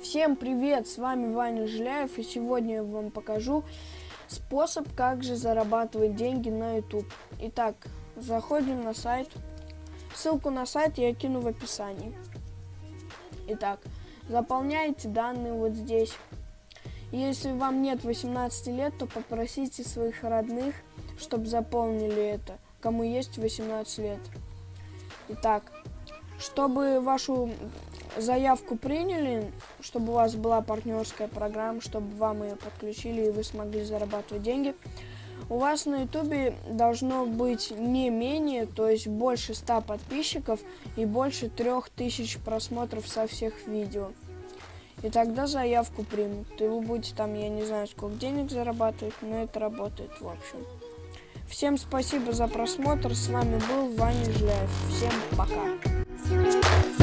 Всем привет, с вами Ваня Жиляев, и сегодня я вам покажу способ, как же зарабатывать деньги на YouTube. Итак, заходим на сайт. Ссылку на сайт я кину в описании. Итак, заполняете данные вот здесь. Если вам нет 18 лет, то попросите своих родных, чтобы заполнили это, кому есть 18 лет. Итак, чтобы вашу заявку приняли, чтобы у вас была партнерская программа, чтобы вам ее подключили и вы смогли зарабатывать деньги, у вас на ютубе должно быть не менее, то есть больше 100 подписчиков и больше 3000 просмотров со всех видео. И тогда заявку примут. И вы будете там, я не знаю, сколько денег зарабатывать, но это работает в общем. Всем спасибо за просмотр. С вами был Ваня Жиляев. Всем пока.